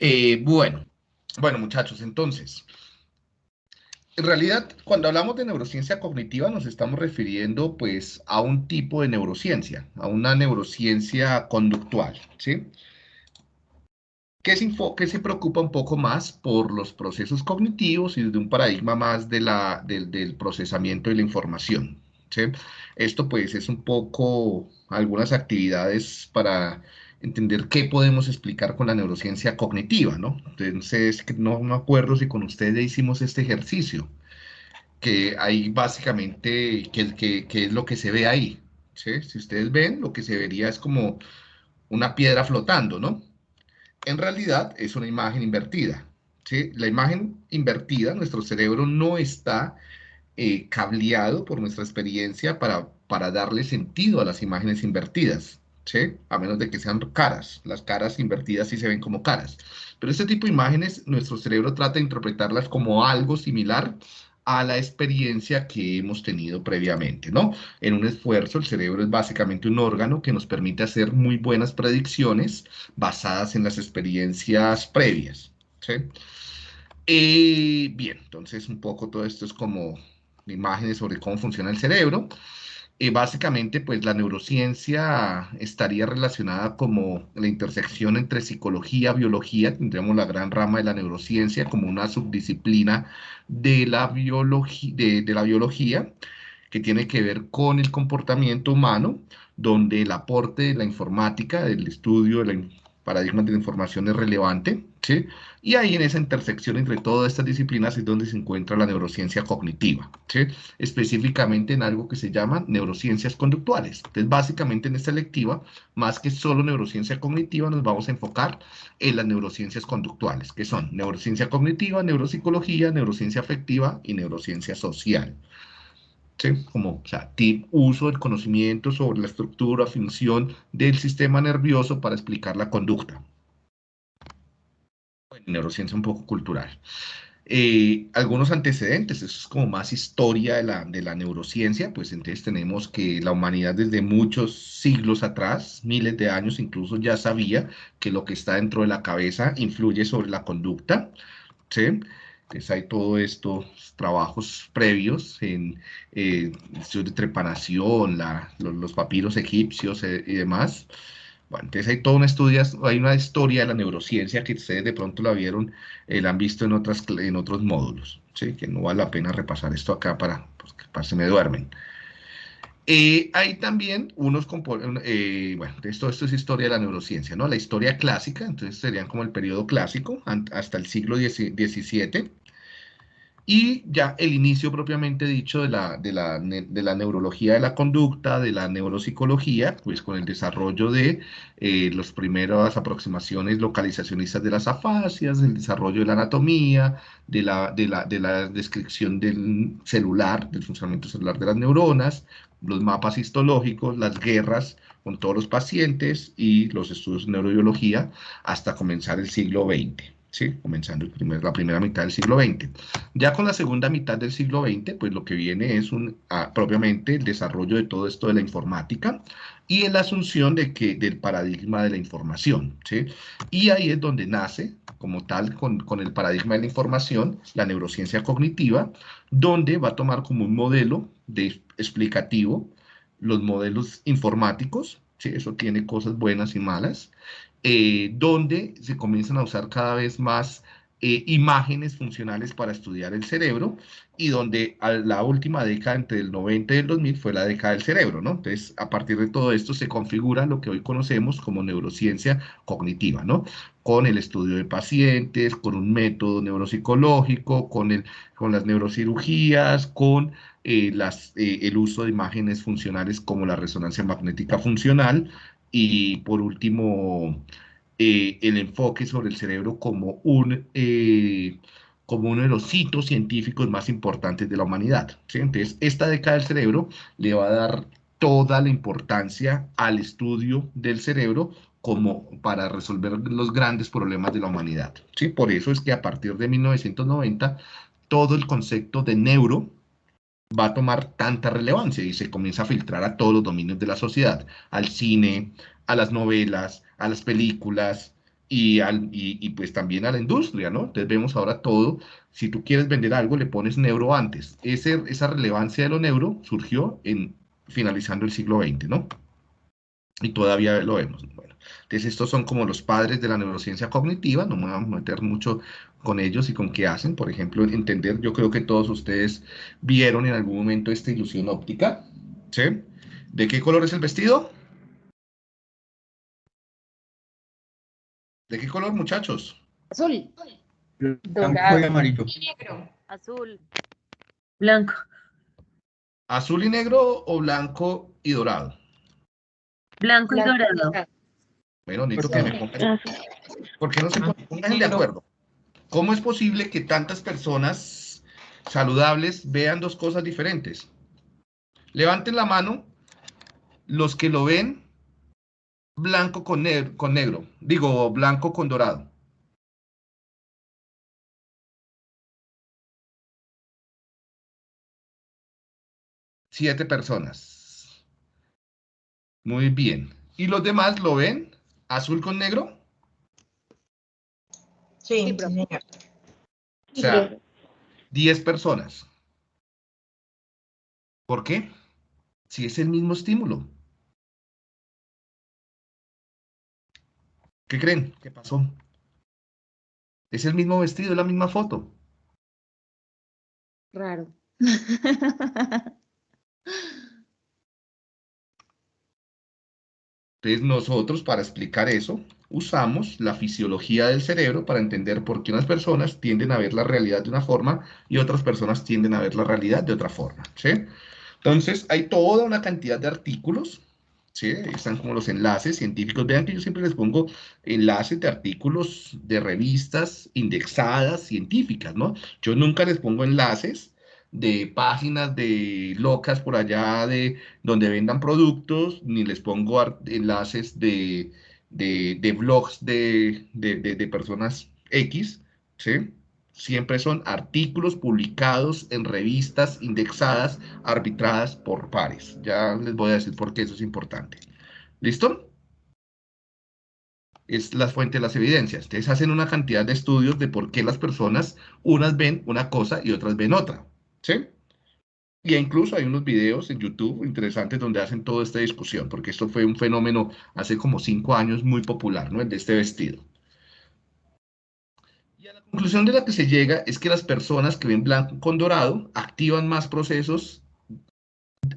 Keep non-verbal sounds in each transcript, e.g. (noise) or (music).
Eh, bueno, bueno muchachos, entonces, en realidad, cuando hablamos de neurociencia cognitiva nos estamos refiriendo pues a un tipo de neurociencia, a una neurociencia conductual, ¿sí? Que se, que se preocupa un poco más por los procesos cognitivos y desde un paradigma más de la, del procesamiento de la información, ¿sí? Esto pues es un poco algunas actividades para entender qué podemos explicar con la neurociencia cognitiva, ¿no? Entonces, no me acuerdo si con ustedes hicimos este ejercicio, que ahí básicamente, ¿qué, es lo que se ve ahí? ¿sí? Si ustedes ven, lo que se vería es como una piedra flotando, ¿no? En realidad es una imagen invertida, ¿sí? La imagen invertida, nuestro cerebro no está eh, cableado por nuestra experiencia para, para darle sentido a las imágenes invertidas. A menos de que sean caras. Las caras invertidas sí se ven como caras. Pero este tipo de imágenes, nuestro cerebro trata de interpretarlas como algo similar a la experiencia que hemos tenido previamente, ¿no? En un esfuerzo, el cerebro es básicamente un órgano que nos permite hacer muy buenas predicciones basadas en las experiencias previas, ¿sí? Eh, bien, entonces un poco todo esto es como imágenes sobre cómo funciona el cerebro. Y básicamente, pues la neurociencia estaría relacionada como la intersección entre psicología, biología, tendríamos la gran rama de la neurociencia como una subdisciplina de la, de la biología que tiene que ver con el comportamiento humano, donde el aporte de la informática, del estudio de la paradigmas de la información es relevante, ¿sí? Y ahí en esa intersección entre todas estas disciplinas es donde se encuentra la neurociencia cognitiva, ¿sí? Específicamente en algo que se llama neurociencias conductuales. Entonces, básicamente en esta lectiva, más que solo neurociencia cognitiva, nos vamos a enfocar en las neurociencias conductuales, que son neurociencia cognitiva, neuropsicología, neurociencia afectiva y neurociencia social. Como, o sea, uso del conocimiento sobre la estructura, función del sistema nervioso para explicar la conducta. Neurociencia un poco cultural. Eh, algunos antecedentes, eso es como más historia de la, de la neurociencia, pues entonces tenemos que la humanidad desde muchos siglos atrás, miles de años incluso, ya sabía que lo que está dentro de la cabeza influye sobre la conducta, ¿sí? Entonces hay todos estos trabajos previos en eh, de trepanación, los, papiros egipcios eh, y demás. Bueno, entonces hay toda una hay una historia de la neurociencia que ustedes de pronto la vieron, eh, la han visto en, otras, en otros módulos, ¿sí? que no vale la pena repasar esto acá para, pues, que se me duermen. Eh, hay también unos componentes, eh, bueno, esto, esto es historia de la neurociencia, ¿no? La historia clásica, entonces serían como el periodo clásico, hasta el siglo XVII, y ya el inicio propiamente dicho de la, de la, de la neurología de la conducta, de la neuropsicología, pues con el desarrollo de eh, las primeras aproximaciones localizacionistas de las afasias, el desarrollo de la anatomía, de la, de la, de la descripción del celular, del funcionamiento celular de las neuronas, los mapas histológicos, las guerras con todos los pacientes y los estudios de neurobiología hasta comenzar el siglo XX. ¿Sí? comenzando la primera mitad del siglo XX. Ya con la segunda mitad del siglo XX, pues lo que viene es un, ah, propiamente el desarrollo de todo esto de la informática y la asunción de que, del paradigma de la información. ¿sí? Y ahí es donde nace, como tal, con, con el paradigma de la información, la neurociencia cognitiva, donde va a tomar como un modelo de explicativo los modelos informáticos, ¿sí? eso tiene cosas buenas y malas, eh, donde se comienzan a usar cada vez más eh, imágenes funcionales para estudiar el cerebro y donde la última década entre el 90 y el 2000 fue la década del cerebro, ¿no? Entonces, a partir de todo esto se configura lo que hoy conocemos como neurociencia cognitiva, ¿no? Con el estudio de pacientes, con un método neuropsicológico, con, las neurocirugías, con eh, el uso de imágenes funcionales como la resonancia magnética funcional, y por último, eh, el enfoque sobre el cerebro como, un, eh, como uno de los hitos científicos más importantes de la humanidad. Entonces, esta década del cerebro le va a dar toda la importancia al estudio del cerebro como para resolver los grandes problemas de la humanidad. ¿sí? Por eso es que a partir de 1990, todo el concepto de neuro va a tomar tanta relevancia y se comienza a filtrar a todos los dominios de la sociedad, al cine, a las novelas, a las películas, y, al, y, pues también a la industria, ¿no? Entonces vemos ahora todo, si tú quieres vender algo, le pones neuro antes. Esa relevancia de lo neuro surgió en finalizando el siglo XX, ¿no? Y todavía lo vemos. Bueno, entonces estos son como los padres de la neurociencia cognitiva, no me voy a meter mucho con ellos y con qué hacen. Por ejemplo, entender, yo creo que todos ustedes vieron en algún momento esta ilusión óptica, ¿sí? ¿De qué color es el vestido? ¿De qué color, muchachos? Azul. Blanco y amarillo. Negro. Azul. Blanco. ¿Azul y negro o blanco y dorado? Blanco y dorado. Bueno, necesito que me pongan. ¿Por qué no se ponen Pónganse de acuerdo? ¿Cómo es posible que tantas personas saludables vean dos cosas diferentes? Levanten la mano los que lo ven blanco con, ne- con negro, digo blanco con dorado. Siete personas. Muy bien. ¿Y los demás lo ven azul con negro? Sí, Sí, profe. O sea, 10 personas. ¿Por qué? Si es el mismo estímulo. ¿Qué creen? ¿Qué pasó? Es el mismo vestido, es la misma foto. Raro. (laughs) Entonces nosotros para explicar eso usamos la fisiología del cerebro para entender por qué unas personas tienden a ver la realidad de una forma y otras personas tienden a ver la realidad de otra forma. ¿sí? Entonces hay toda una cantidad de artículos, ¿sí? están como los enlaces científicos. Vean que yo siempre les pongo enlaces de artículos de revistas indexadas científicas, ¿no? Yo nunca les pongo enlaces de páginas de locas por allá de donde vendan productos, ni les pongo enlaces de, de, blogs de- de personas X, ¿sí? Siempre son artículos publicados en revistas indexadas, arbitradas por pares. Ya les voy a decir por qué eso es importante. ¿Listo? Es la fuente de las evidencias. Ustedes hacen una cantidad de estudios de por qué las personas, unas ven una cosa y otras ven otra. ¿Sí? Y incluso hay unos videos en YouTube interesantes donde hacen toda esta discusión, porque esto fue un fenómeno hace como cinco años muy popular, ¿no? El de este vestido. Y a la conclusión de la que se llega es que las personas que ven blanco con dorado activan más procesos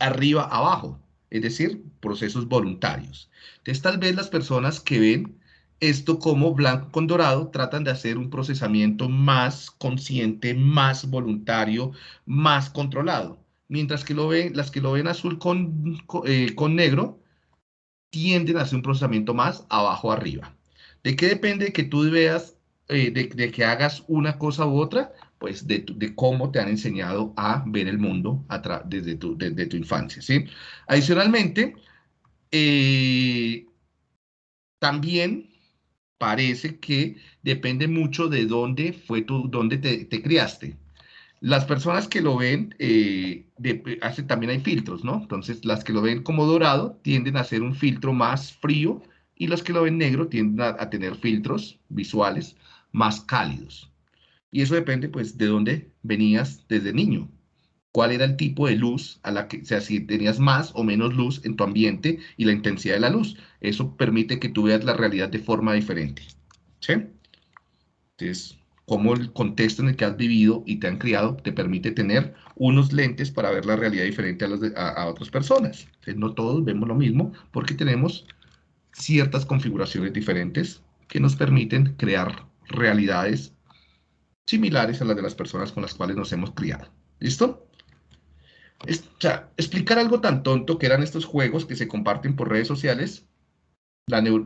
arriba abajo, es decir, procesos voluntarios. Entonces, tal vez las personas que ven esto como blanco con dorado tratan de hacer un procesamiento más consciente, más voluntario, más controlado. Mientras que lo ven, las que lo ven azul con, co- eh, con negro tienden a hacer un procesamiento más abajo arriba. ¿De qué depende que tú veas, eh, de, que hagas una cosa u otra? Pues de, cómo te han enseñado a ver el mundo a desde, tu, tu infancia, ¿sí? Adicionalmente, eh, también parece que depende mucho de dónde fue tu, dónde te, te criaste. Las personas que lo ven, eh, de- hace- también hay filtros, ¿no? Entonces, las que lo ven como dorado tienden a hacer un filtro más frío y los que lo ven negro tienden a, a tener filtros visuales más cálidos. Y eso depende, pues, de dónde venías desde niño. ¿Cuál era el tipo de luz a la que, o sea, si tenías más o menos luz en tu ambiente y la intensidad de la luz? Eso permite que tú veas la realidad de forma diferente. ¿Sí? Entonces, cómo el contexto en el que has vivido y te han criado te permite tener unos lentes para ver la realidad diferente a, los de- a- otras personas. No todos vemos lo mismo porque tenemos ciertas configuraciones diferentes que nos permiten crear realidades similares a las de las personas con las cuales nos hemos criado. ¿Listo? Es- explicar algo tan tonto que eran estos juegos que se comparten por redes sociales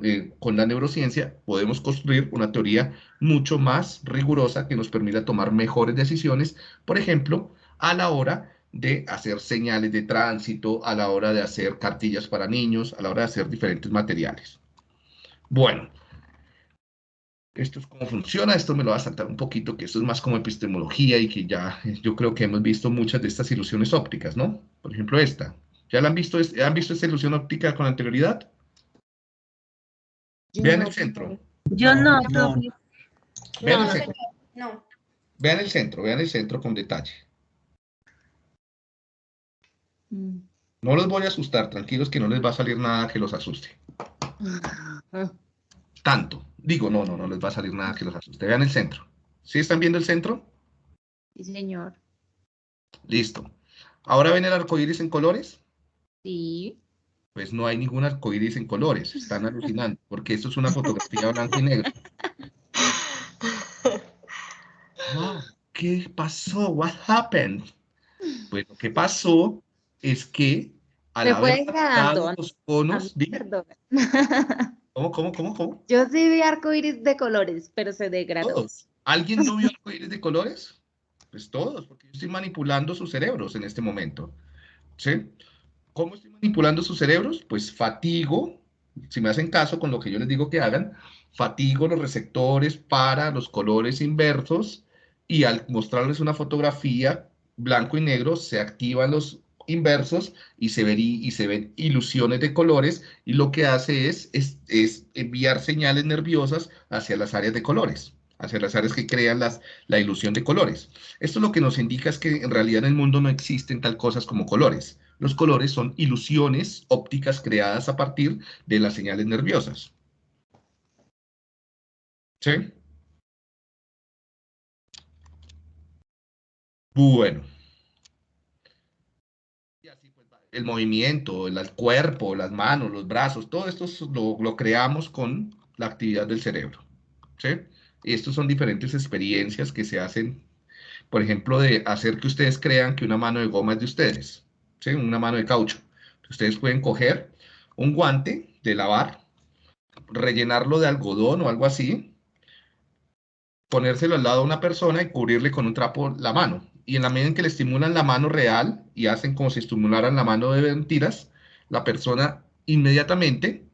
eh, con la neurociencia podemos construir una teoría mucho más rigurosa que nos permita tomar mejores decisiones, por ejemplo, a la hora de hacer señales de tránsito, a la hora de hacer cartillas para niños, a la hora de hacer diferentes materiales. Bueno, esto es cómo funciona, esto me lo va a saltar un poquito, que esto es más como epistemología y que ya yo creo que hemos visto muchas de estas ilusiones ópticas, ¿no? Por ejemplo, esta. ¿Ya la han visto, han visto esta ilusión óptica con anterioridad? Yo Vean no, el centro. Yo no, No. Vean, No, el no, centro, no. vean el centro, vean el centro con detalle. Mm. No los voy a asustar, tranquilos que no les va a salir nada que los asuste. Tanto. Digo, no, no, no les va a salir nada que los asuste. Vean el centro. ¿Sí están viendo el centro? Sí, señor. Listo. Ahora ven el arco iris en colores. Sí. Pues no hay ningún arco iris en colores. Están alucinando, porque esto es una fotografía blanco y negro. Wow, ¿Qué pasó? What happened? Pues lo que pasó es que al Se haber los conos, Ah, Perdón. (laughs) ¿cómo, cómo, cómo, cómo? Yo sí vi arcoíris de colores, pero se degradó. Todos. ¿Alguien no vio arcoíris de colores? Pues todos, porque yo estoy manipulando sus cerebros en este momento. ¿Sí? ¿Cómo estoy manipulando sus cerebros? Pues fatigo, si me hacen caso con lo que yo les digo que hagan, fatigo los receptores para los colores inversos y al mostrarles una fotografía blanco y negro se activan los inversos y se, verí- y se ven ilusiones de colores y lo que hace es, es, es enviar señales nerviosas hacia las áreas de colores, hacia las áreas que crean las, la ilusión de colores. Esto lo que nos indica es que en realidad en el mundo no existen tal cosas como colores. Los colores son ilusiones ópticas creadas a partir de las señales nerviosas. ¿Sí? Bueno. Y así, pues, va. El movimiento, el, cuerpo, las manos, los brazos, todo esto es- lo, lo creamos con la actividad del cerebro. ¿Sí? Y estos son diferentes experiencias que se hacen, por ejemplo, de hacer que ustedes crean que una mano de goma es de ustedes. ¿Sí? Una mano de caucho. Ustedes pueden coger un guante de lavar, rellenarlo de algodón o algo así, ponérselo al lado a una persona y cubrirle con un trapo la mano. Y en la medida en que le estimulan la mano real y hacen como si estimularan la mano de mentiras, la persona inmediatamente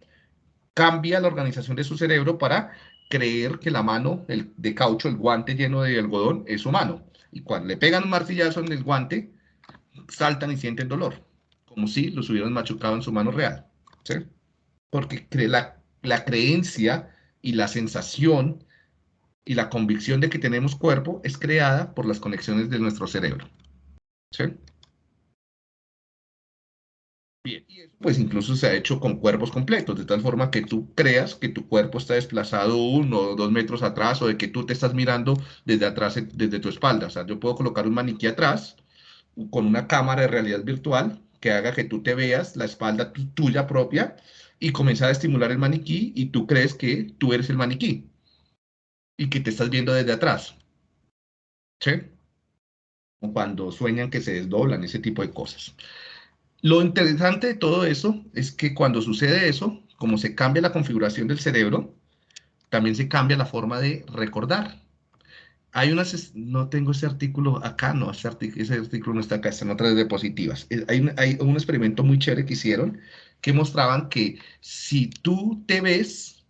cambia la organización de su cerebro para creer que la mano el, de caucho, el guante lleno de algodón, es su mano. Y cuando le pegan un martillazo en el guante, saltan y sienten dolor, como si los hubieran machucado en su mano real. ¿sí? Porque la, la creencia y la sensación y la convicción de que tenemos cuerpo es creada por las conexiones de nuestro cerebro. Bien, pues incluso se ha hecho con cuerpos completos, de tal forma que tú creas que tu cuerpo está desplazado uno o dos metros atrás o de que tú te estás mirando desde atrás, desde tu espalda. O sea, yo puedo colocar un maniquí atrás con una cámara de realidad virtual que haga que tú te veas la espalda tu- tuya propia y comenzar a estimular el maniquí y tú crees que tú eres el maniquí y que te estás viendo desde atrás. ¿Sí? Cuando sueñan que se desdoblan, ese tipo de cosas. Lo interesante de todo eso es que cuando sucede eso, como se cambia la configuración del cerebro, también se cambia la forma de recordar. Hay unas, no tengo ese artículo acá, no, ese, artic- ese artículo no está acá, están otras diapositivas. Hay, un- hay un experimento muy chévere que hicieron que mostraban que si tú te ves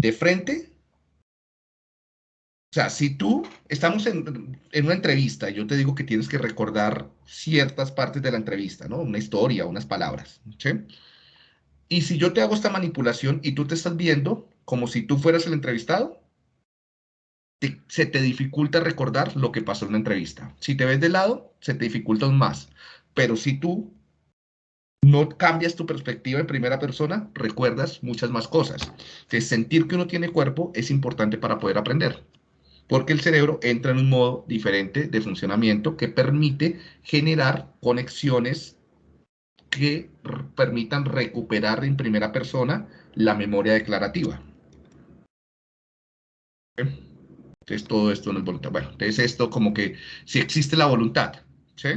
de frente, o sea, si tú estamos en, en una entrevista, yo te digo que tienes que recordar ciertas partes de la entrevista, ¿no? Una historia, unas palabras, ¿sí? Y si yo te hago esta manipulación y tú te estás viendo como si tú fueras el entrevistado, te- se te dificulta recordar lo que pasó en la entrevista. Si te ves de lado, se te dificulta aún más. Pero si tú no cambias tu perspectiva en primera persona, recuerdas muchas más cosas. Entonces, sentir que uno tiene cuerpo es importante para poder aprender porque el cerebro entra en un modo diferente de funcionamiento que permite generar conexiones que permitan recuperar en primera persona la memoria declarativa. Entonces todo esto no es voluntad. Bueno, entonces esto como que si existe la voluntad, ¿sí?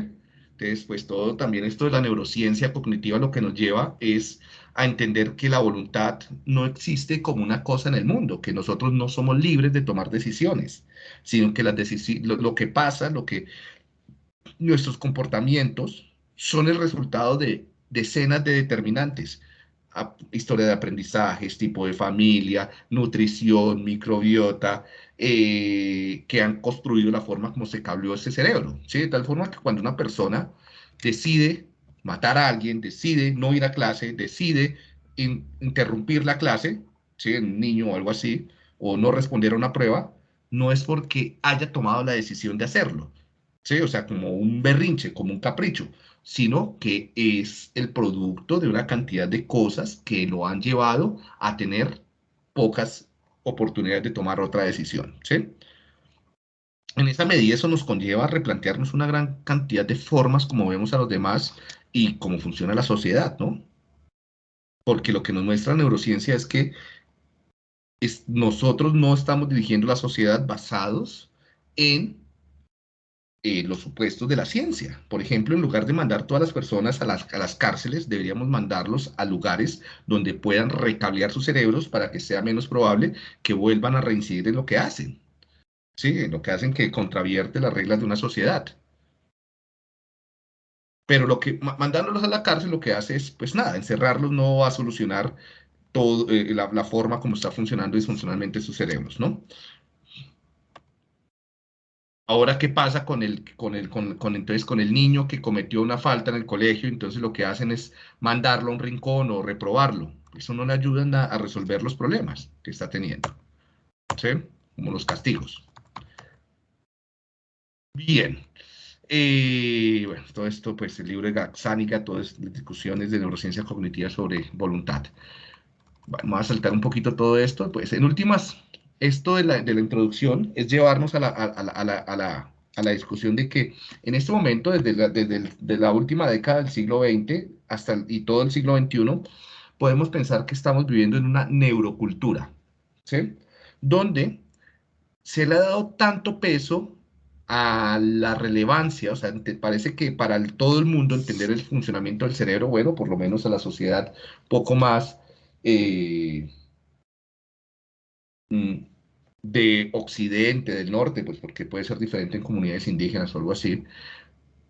Entonces pues todo también esto de la neurociencia cognitiva lo que nos lleva es a entender que la voluntad no existe como una cosa en el mundo, que nosotros no somos libres de tomar decisiones, sino que las decisi- lo, que pasa, lo que nuestros comportamientos son el resultado de decenas de determinantes. A- historia de aprendizajes, tipo de familia, nutrición, microbiota, eh, que han construido la forma como se cableó ese cerebro. ¿sí? De tal forma que cuando una persona decide matar a alguien, decide no ir a clase, decide in- interrumpir la clase, ¿sí? Un niño o algo así, o no responder a una prueba, no es porque haya tomado la decisión de hacerlo, ¿sí? O sea, como un berrinche, como un capricho, sino que es el producto de una cantidad de cosas que lo han llevado a tener pocas oportunidades de tomar otra decisión, ¿sí? En esa medida eso nos conlleva a replantearnos una gran cantidad de formas como vemos a los demás y cómo funciona la sociedad, ¿no? Porque lo que nos muestra la neurociencia es que nosotros no estamos dirigiendo la sociedad basados en eh, los supuestos de la ciencia. Por ejemplo, en lugar de mandar todas las personas a las, a las cárceles, deberíamos mandarlos a lugares donde puedan recablear sus cerebros para que sea menos probable que vuelvan a reincidir en lo que hacen. Sí, lo que hacen que contravierte las reglas de una sociedad. Pero lo que, mandándolos a la cárcel, lo que hace es, pues nada, encerrarlos no va a solucionar todo, eh, la, forma como está funcionando disfuncionalmente sus cerebros, ¿no? Ahora, ¿qué pasa con el, con el, con, con, entonces, con el niño que cometió una falta en el colegio? Entonces lo que hacen es mandarlo a un rincón o reprobarlo. Eso no le ayuda a, a resolver los problemas que está teniendo, ¿sí? Como los castigos. Bien. Eh, bueno, todo esto, pues el libro de Gaxánica, todas las discusiones de neurociencia cognitiva sobre voluntad. Vamos a saltar un poquito todo esto. Pues en últimas, esto de la, de la introducción es llevarnos a la, a, la, a, la, a, la, a la, discusión de que en este momento, desde la, desde de la última década del siglo XX hasta y todo el siglo XXI, podemos pensar que estamos viviendo en una neurocultura, ¿sí? Donde se le ha dado tanto peso a la relevancia, o sea, te parece que para todo el mundo entender el funcionamiento del cerebro, bueno, por lo menos a la sociedad poco más eh, de Occidente, del norte, pues porque puede ser diferente en comunidades indígenas o algo así,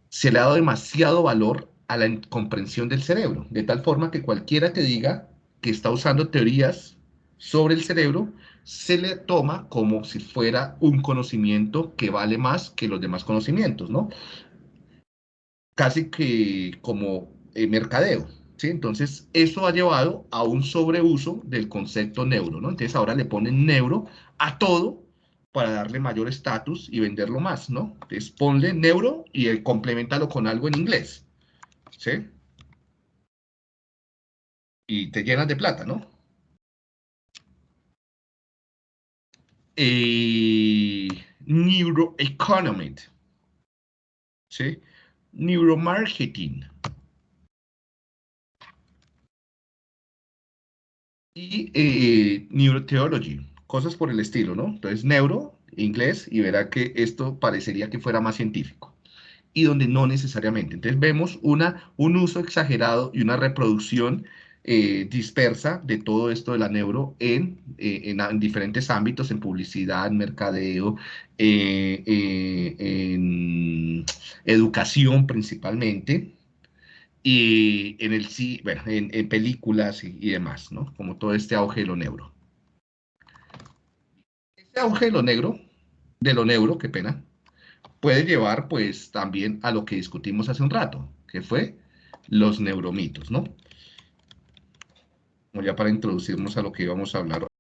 se le ha dado demasiado valor a la comprensión del cerebro, de tal forma que cualquiera que diga que está usando teorías sobre el cerebro, se le toma como si fuera un conocimiento que vale más que los demás conocimientos, ¿no? Casi que como eh, mercadeo, ¿sí? Entonces, eso ha llevado a un sobreuso del concepto neuro, ¿no? Entonces, ahora le ponen neuro a todo para darle mayor estatus y venderlo más, ¿no? Entonces, ponle neuro y eh, complementalo con algo en inglés, ¿sí? Y te llenas de plata, ¿no? Eh, neuroeconomy, ¿sí? neuromarketing. Y eh, neurotheology, cosas por el estilo, ¿no? Entonces, neuro, inglés, y verá que esto parecería que fuera más científico. Y donde no necesariamente. Entonces, vemos una, un uso exagerado y una reproducción eh, dispersa de todo esto de la neuro en, eh, en, en diferentes ámbitos, en publicidad, en mercadeo, eh, en educación principalmente, y en, el, bueno, en, películas y, y, demás, ¿no? Como todo este auge de lo neuro. Este auge de lo negro, de lo neuro, qué pena, puede llevar pues también a lo que discutimos hace un rato, que fue los neuromitos, ¿no? Como ya para introducirnos a lo que íbamos a hablar